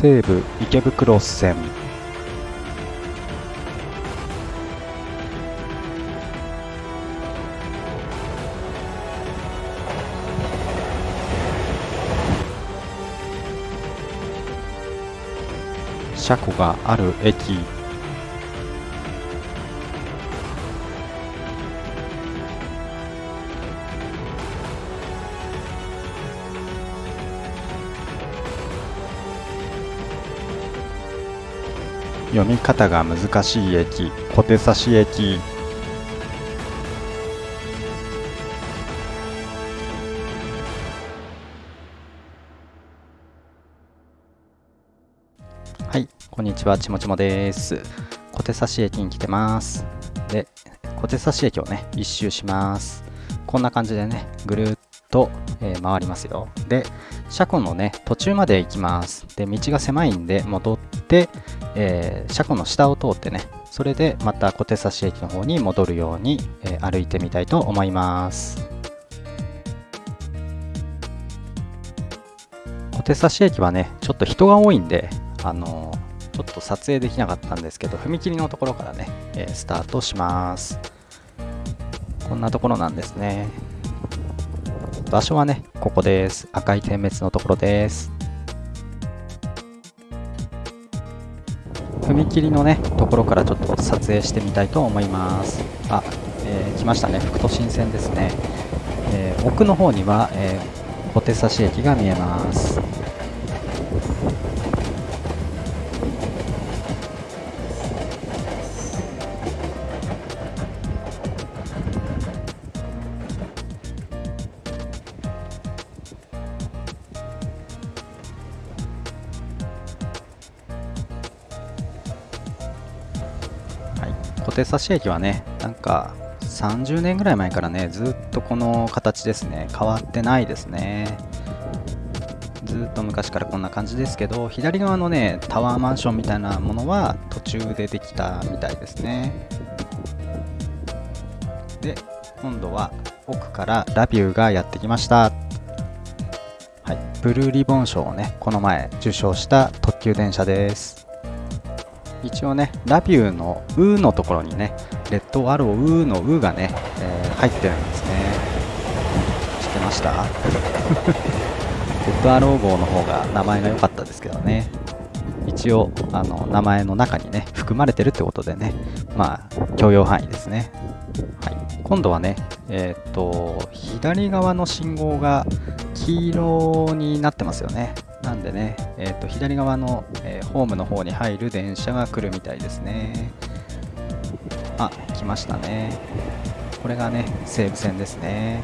西武池袋線。車庫がある駅。読み方が難しい駅小手差し駅。はいこんにちはちもちもです。小手差し駅に来てます。で小手差し駅をね一周します。こんな感じでねぐるっと、えー、回りますよ。で車庫のね途中まで行きます。で道が狭いんで戻ってえー、車庫の下を通ってねそれでまた小手差し駅の方に戻るように、えー、歩いてみたいと思います。小手差し駅はねちょっと人が多いんであのー、ちょっと撮影できなかったんですけど踏切のところからね、えスタートします。こんなところなんですね。場所はねここです。赤い点滅のところです。踏切のねところからちょっと撮影してみたいと思います。あ、えー、来ましたね。副都心線ですね、えー、奥の方には、えー、小手差し駅が見えます。小手差し駅はねなんか30年ぐらい前からねずっとこの形ですね変わってないですね。ずっと昔からこんな感じですけど左側のねタワーマンションみたいなものは途中でできたみたいですね。で今度は奥からラビューがやってきました。はいブルーリボン賞をねこの前受賞した特急電車です。一応ね、ラビューの「う」のところにね、レッドアロー「う」の「う」がね、えー、入ってるんですね。知ってました？レッドアロー号の方が名前が良かったですけどね。一応、あの、名前の中にね、含まれてるってことでね、まあ、許容範囲ですね。はい。今度はね、えー、っと、左側の信号が黄色になってますよね。なんでね、えー、と左側の、えー、ホームの方に入る電車が来るみたいですね。あ、来ましたね。これがね、西武線ですね。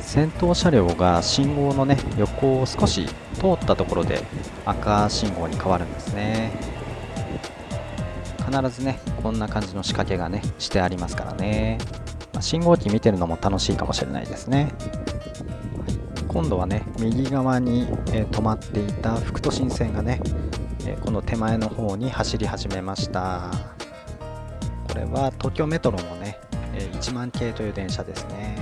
先頭車両が信号のね、横を少し通ったところで赤信号に変わるんですね。必ずね、こんな感じの仕掛けがね、してありますからね。ま、信号機見てるのも楽しいかもしれないですね。今度はね右側に、え、止まっていた副都心線がね、え、この手前の方に走り始めました。これは東京メトロのね、え、1万系という電車ですね。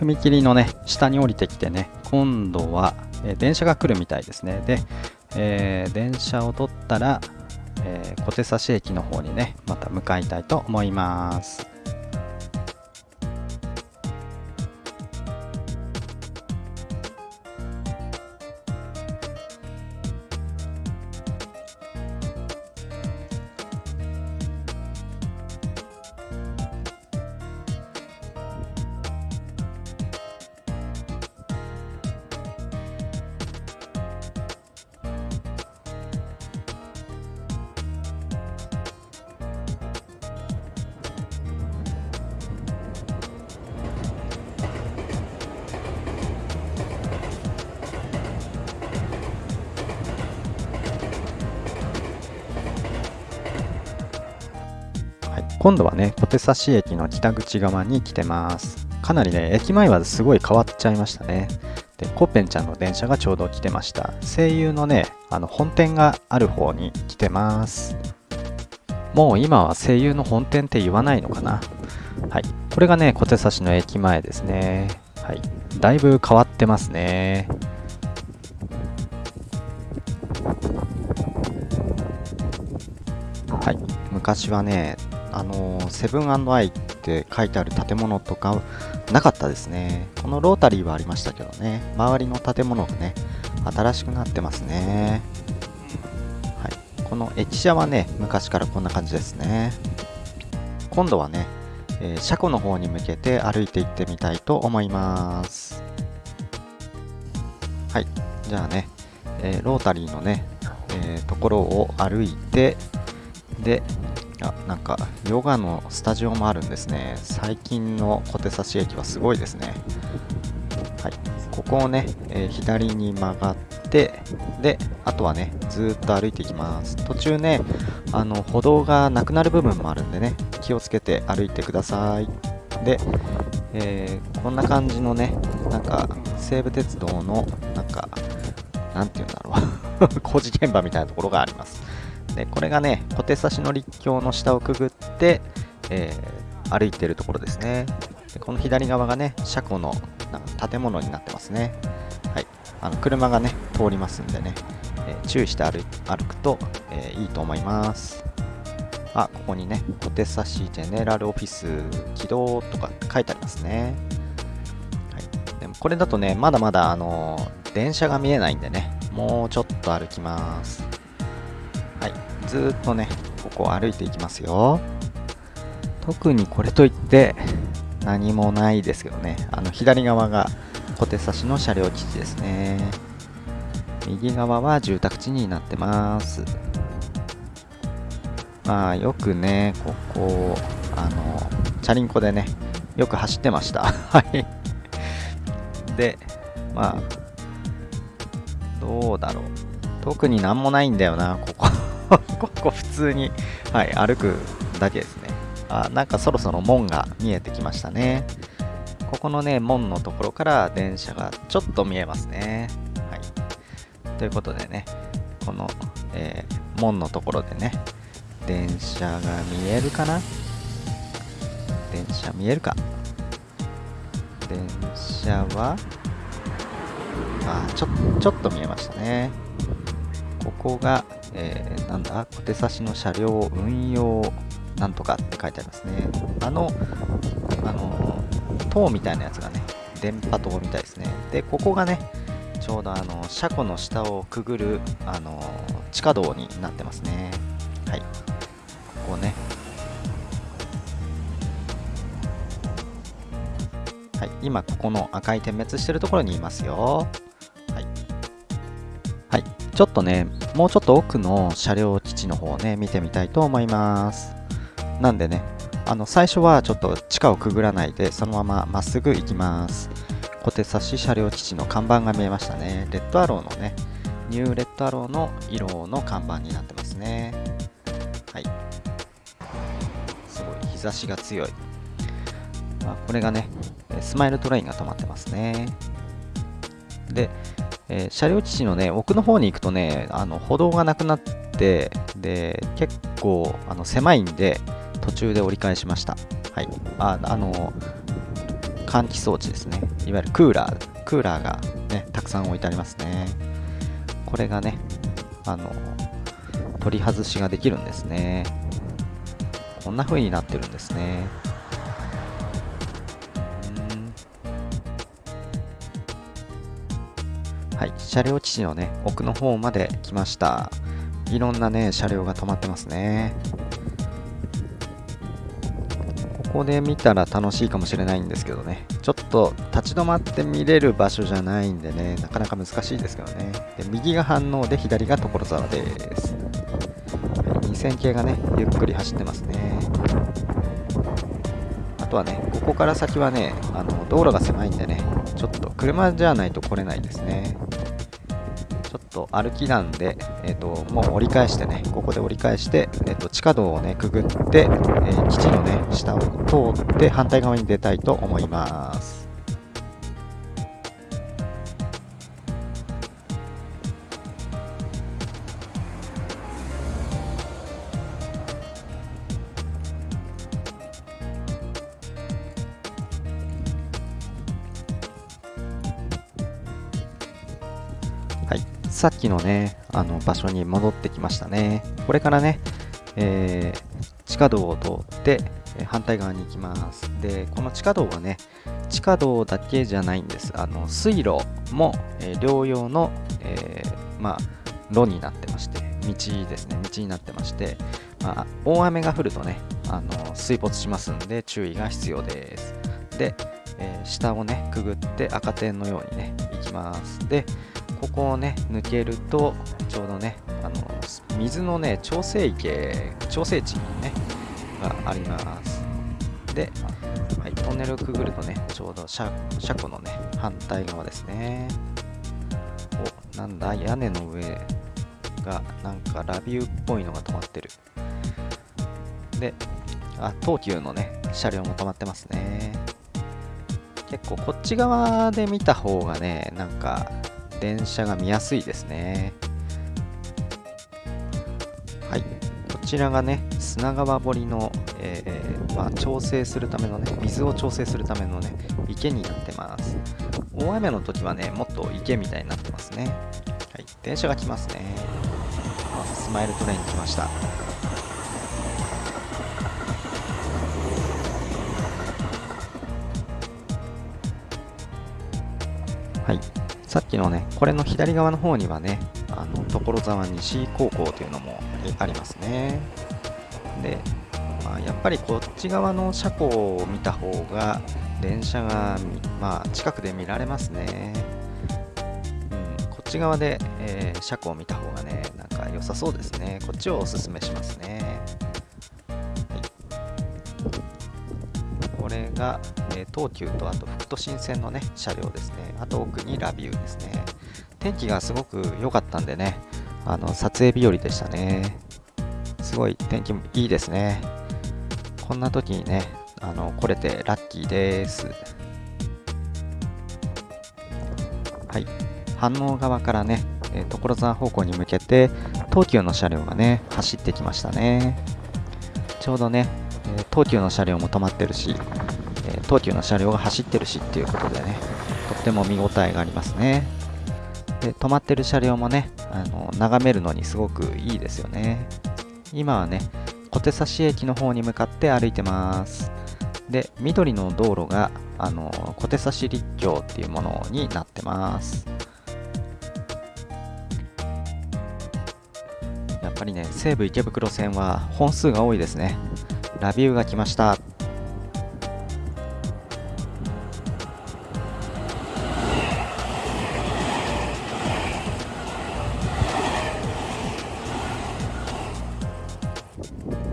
踏切のね、下に降りてきてね、今度は、え、電車が来るみたいですね。で、えー、電車を取ったら、えー、小手差し駅の方にね、また向かいたいと思います。今度はね小手指駅の北口側に来てます。かなりね駅前はすごい変わっちゃいましたね。でコッペンちゃんの電車がちょうど来てました。声優のねあの本店がある方に来てます。もう今は声優の本店って言わないのかな？はい。これがね小手指の駅前ですね。はい。だいぶ変わってますね。はい。昔はねあのセブンアイって書いてある建物とかなかったですね。このロータリーはありましたけどね。周りの建物がね新しくなってますね。はい。この駅舎はね昔からこんな感じですね。今度はね、えー、車庫の方に向けて歩いていってみたいと思います。はい。じゃあね、えー、ロータリーのね、えー、ところを歩いてでなんかヨガのスタジオもあるんですね。最近の小手指駅はすごいですね。はい。ここをね、えー、左に曲がってであとはねずっと歩いていきます。途中ねあの歩道がなくなる部分もあるんでね気をつけて歩いてください。で、えー、こんな感じのねなんか西武鉄道のなんかなんて言うんだろう。工事現場みたいなところがあります。でこれがね小手差しの立橋の下をくぐって、えー、歩いてるところですね。でこの左側がね車庫の建物になってますね。はい。あの車がね通りますんでね、えー、注意して歩くと、えー、いいと思います。あここにね小手差しジェネラルオフィス起動とか書いてありますね。はい。でもこれだとねまだまだあの電車が見えないんでねもうちょっと歩きます。ずっとねここを歩いていきますよ。特にこれといって何もないですけどね。あの左側が小手差しの車両基地ですね。右側は住宅地になってます。まあよくねここあのチャリンコでねよく走ってました。はい。でまあどうだろう。特になんもないんだよなここ。ここ普通に、はい、歩くだけですね。あ、なんかそろそろ門が見えてきましたね。ここのね、門のところから電車がちょっと見えますね。はい。ということでね、この、えー、門のところでね、電車が見えるかな？電車見えるか？電車は、あ、ちょ、ちょっと見えましたね。ここが、えー、なんだ、小手差しの車両運用なんとかって書いてありますね。あの、あの、塔みたいなやつがね、電波塔みたいですね。で、ここがね、ちょうどあの車庫の下をくぐるあの地下道になってますね。はい。ここね。はい、今ここの赤い点滅してるところにいますよ。はい、はいちょっとね、もうちょっと奥の車両基地の方をね、見てみたいと思います。なんでね、あの、最初はちょっと地下をくぐらないで、そのまままっすぐ行きます。小手指車両基地の看板が見えましたね。レッドアローのね、ニューレッドアローの色の看板になってますね。はい。すごい、日差しが強い。まあ、これがね、スマイルトレインが止まってますね。で、えー、車両基地のね、奥の方に行くとね、あの歩道がなくなって、で、結構あの狭いんで、途中で折り返しました。はい。あ、あの、換気装置ですね。いわゆるクーラー、クーラーがね、たくさん置いてありますね。これがね、あの、取り外しができるんですね。こんな風になってるんですね。はい、車両基地のね、奥の方まで来ました。いろんなね、車両が止まってますね。ここで見たら楽しいかもしれないんですけどね、ちょっと立ち止まって見れる場所じゃないんでね、なかなか難しいですけどね。で右が反応で左が所沢です。はい、2000系がね、ゆっくり走ってますね。あとはね、ここから先はね、あの道路が狭いんでね、ちょっと車じゃないと来れないですね。と歩きなんで、えーと、もう折り返してねここで折り返して、えーと、地下道をねくぐって、えー、基地のね下を通って反対側に出たいと思います。はいさっきのね、あの場所に戻ってきましたね。これからね、えー、地下道を通って、反対側に行きます。で、この地下道はね、地下道だけじゃないんです。あの水路も、えー、両用の、えー、まあ、路になってまして、道ですね、道になってまして、まあ、大雨が降るとね、あの水没しますんで注意が必要です。で、え、下をね、くぐって赤点のようにね、行きます。で、ここをね抜けるとちょうどねあの水のね調整池調整池にねがあります。で、はい、トンネルをくぐるとねちょうど車車庫のね反対側ですね。おなんだ屋根の上がなんかラビューっぽいのが止まってる。であ東急のね車両も止まってますね。結構こっち側で見た方がねなんか電車が見やすいですね。はい。こちらがね砂川堀の、えー、まあ、調整するためのね水を調整するためのね池になってます。大雨の時はねもっと池みたいになってますね。はい。電車が来ますね。スマイルトレイン来ました。さっきのね、これの左側の方にはね、あの所沢西高校というのもありますね。で、まあ、やっぱりこっち側の車庫を見た方が、電車が、まあ、近くで見られますね。うん、こっち側で、えー、車庫を見た方がね、なんか良さそうですね。こっちをおすすめしますね。はいこれが、ー、東急とあと副都心線のね車両ですね。あと奥にラビューですね。天気がすごく良かったんでねあの撮影日和でしたね。すごい天気もいいですね。こんな時にねあの来れてラッキーです。はい。反応側からね、え所沢方向に向けて東急の車両がね走ってきましたね。ちょうどね東急の車両も止まってるし、え東急の車両が走ってるしっていうことでね、とっても見応えがありますね。で、止まってる車両もね、あの眺めるのにすごくいいですよね。今はね、小手指駅の方に向かって歩いてます。で、緑の道路が、あの、小手指立教っていうものになってます。やっぱりね、西武池袋線は本数が多いですね。ラビューが来ました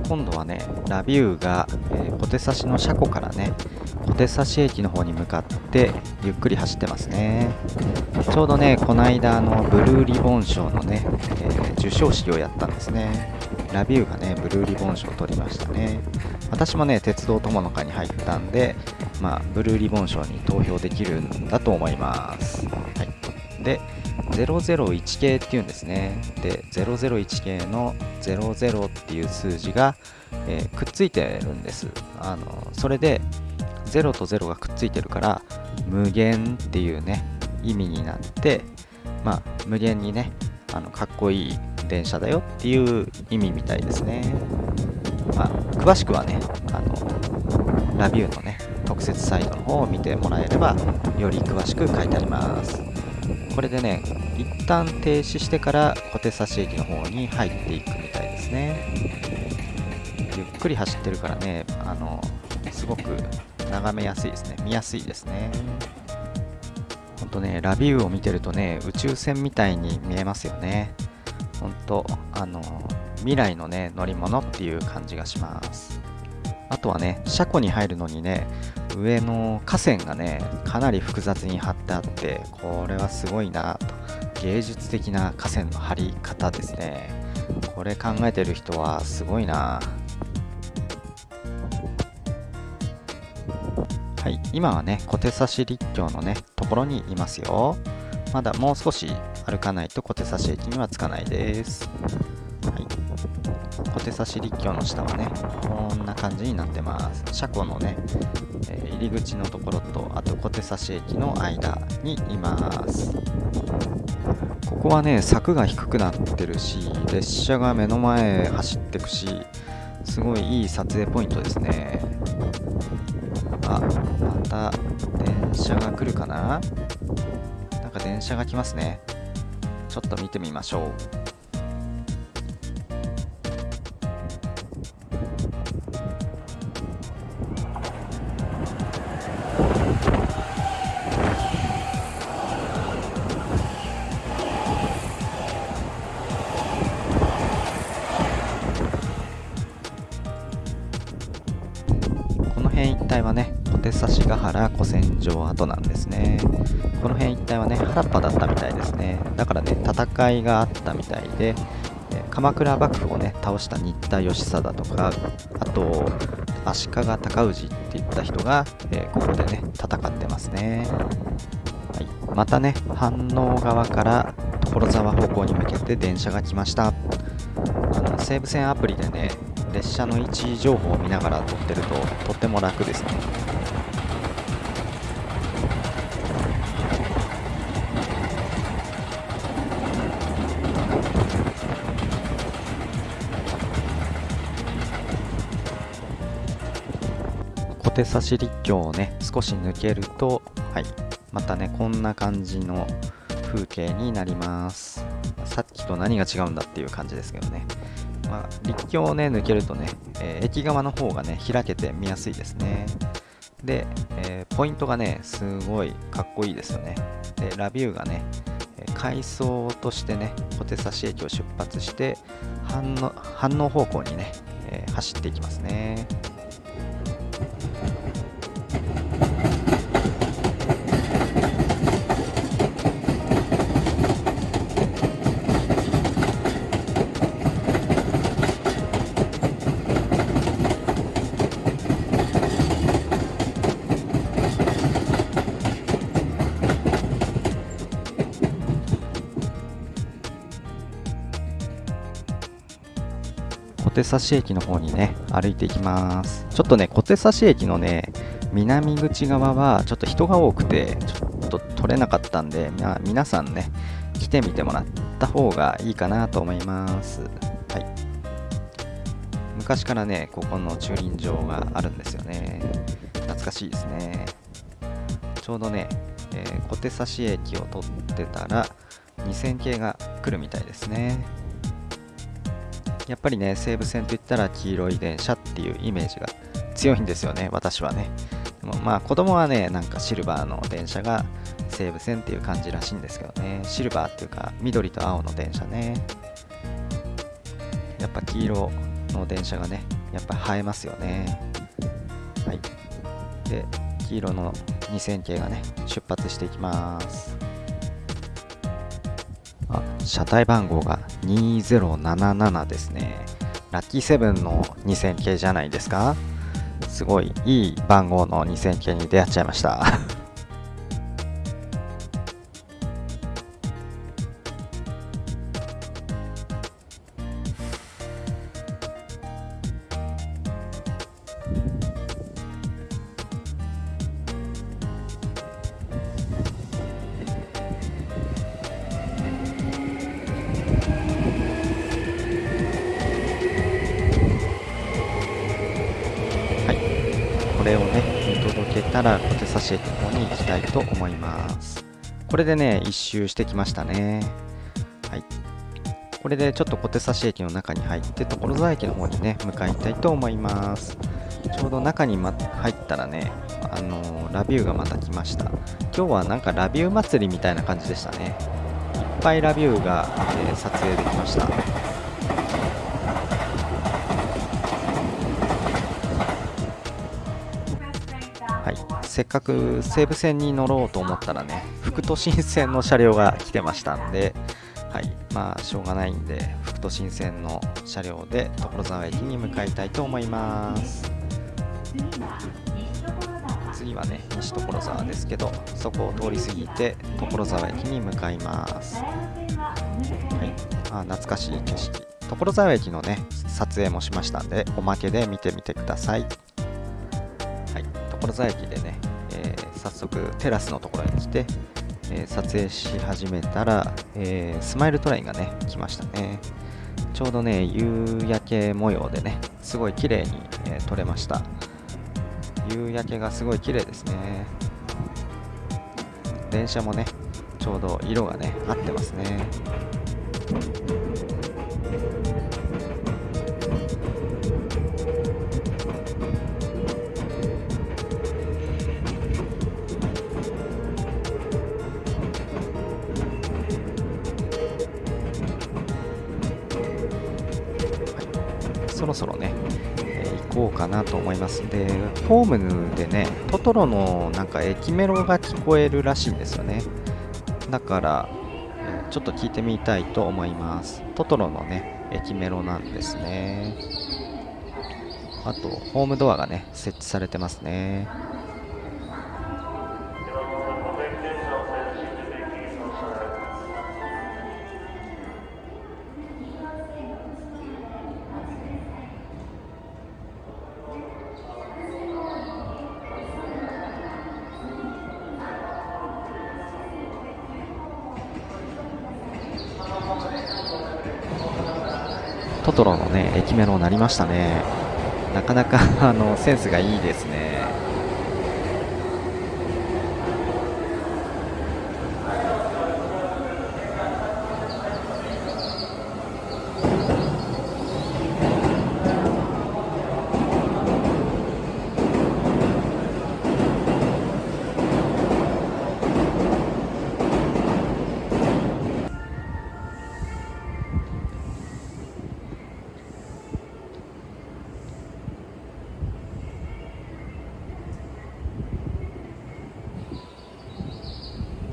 今度はねラビューが、えー、小手指の車庫からね小手指駅の方に向かってゆっくり走ってますね。ちょうどねこの間のブルーリボン賞のね、えー、授賞式をやったんですね。ラビューがねブルーリボン賞を取りましたね。私もね鉄道友の会に入ったんでまあブルーリボン賞に投票できるんだと思います。はい。で001系っていうんですね。で001系の00っていう数字が、えー、くっついてるんです。あのそれで0と0がくっついてるから無限っていうね意味になってまあ無限にねあのかっこいい電車だよっていう意味みたいですね。まあ詳しくはねあのラビューのね特設サイトの方を見てもらえればより詳しく書いてあります。これでね一旦停止してから小手指駅の方に入っていくみたいですね。ゆっくり走ってるからねあのすごく眺めやすいですね。見やすいですね。ほんとねラビューを見てるとね宇宙船みたいに見えますよね。ほんとあの未来のね乗り物っていう感じがします。とはね車庫に入るのにね上の河川がねかなり複雑に張ってあってこれはすごいなと。芸術的な河川の張り方ですね。これ考えてる人はすごいな。はい今はね小手指立教のねところにいますよ。まだもう少し歩かないと小手指駅には着かないです。小手指立教の下はねこんな感じになってます。車庫のね、えー、入り口のところとあと小手指駅の間にいます。ここはね柵が低くなってるし列車が目の前走ってくしすごいいい撮影ポイントですね。あまた電車が来るかな？なんか電車が来ますね。ちょっと見てみましょう。戦いがあったみたいでえ鎌倉幕府をね倒した新田義貞とかあと足利尊氏っていった人が、え、ここでね戦ってますね、はい、またね飯能側から所沢方向に向けて電車が来ました。あの西武線アプリでね列車の位置情報を見ながら撮ってるととっても楽ですね。小手指立教をね少し抜けるとはいまたねこんな感じの風景になりますさっきと何が違うんだっていう感じですけどねまあ、立教をね、抜けるとね、えー、駅側の方がね、開けて見やすいですね。で、えー、ポイントがね、すごいかっこいいですよね。で、ラビューがね、階層としてね、小手指駅を出発して、反応反応方向にね、えー、走っていきますね。小手指駅の方にね、歩いていきます。ちょっとね、小手指駅のね、南口側はちょっと人が多くて、ちょっと取れなかったんで、まあ、皆さんね、来てみてもらった方がいいかなと思います。はい。昔からね、ここの駐輪場があるんですよね。懐かしいですね。ちょうどね、えー、小手指駅を取ってたら、2000系が来るみたいですね。やっぱりね、西武線といったら黄色い電車っていうイメージが強いんですよね、私はね。でもまあ子供はね、なんかシルバーの電車が西武線っていう感じらしいんですけどね。シルバーっていうか緑と青の電車ね。やっぱ黄色の電車がね、やっぱ映えますよね。はい。で、黄色の2000系がね、出発していきます。あ、車体番号が2077ですね。ラッキーセブンの2000系じゃないですか？すごいいい番号の2000系に出会っちゃいました。たいと思います。これでね一周してきましたね。はい。これでちょっと小手差し駅の中に入って所沢駅の方にね向かいたいと思います。ちょうど中に、ま、入ったらねあのー、ラビューがまた来ました。今日はなんかラビュー祭りみたいな感じでしたね。いっぱいラビューが、えー、撮影できました。せっかく西武線に乗ろうと思ったらね副都心線の車両が来てましたんではいまあしょうがないんで副都心線の車両で所沢駅に向かいたいと思います。次はね西所沢ですけどそこを通り過ぎて所沢駅に向かいます。はいあ懐かしい景色。所沢駅のね撮影もしましたんでおまけで見てみてください所沢駅でね、早速テラスのところに来てえー、撮影し始めたら、えー、スマイルトレインがね、来ましたね。ちょうどね、夕焼け模様でね、すごい綺麗に、えー、撮れました。夕焼けがすごい綺麗ですね。電車もね、ちょうど色がね、合ってますね。そろそろね、えー、行こうかなと思います。でホームでねトトロのなんか駅メロが聞こえるらしいんですよね。だから、え、ちょっと聞いてみたいと思います。トトロのね駅メロなんですね。あとホームドアがね設置されてますね。トトロのね駅メロになりましたね。なかなかあのセンスがいいですね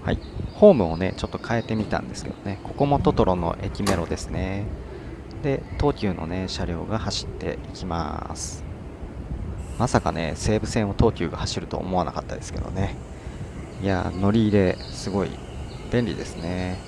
はい、ホームをねちょっと変えてみたんですけどね。ここもトトロの駅メロですね。で東急のね車両が走っていきます。まさかね西武線を東急が走ると思わなかったですけどね。いや乗り入れすごい便利ですね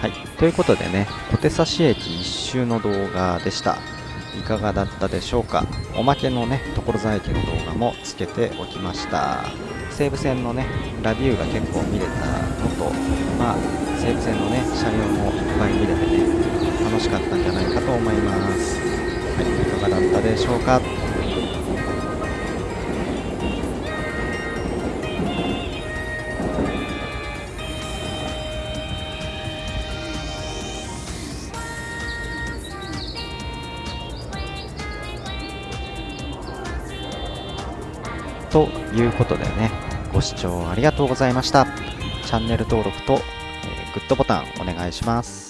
はい、ということでね、小手指駅一周の動画でした。いかがだったでしょうか？おまけのね、所沢駅の動画もつけておきました。西武線のね、ラビューが結構見れたのと、まあ、西武線のね、車両もいっぱい見れてね、楽しかったんじゃないかと思います。はい、いかがだったでしょうか？ということでね、ご視聴ありがとうございました。チャンネル登録と、えー、グッドボタンお願いします。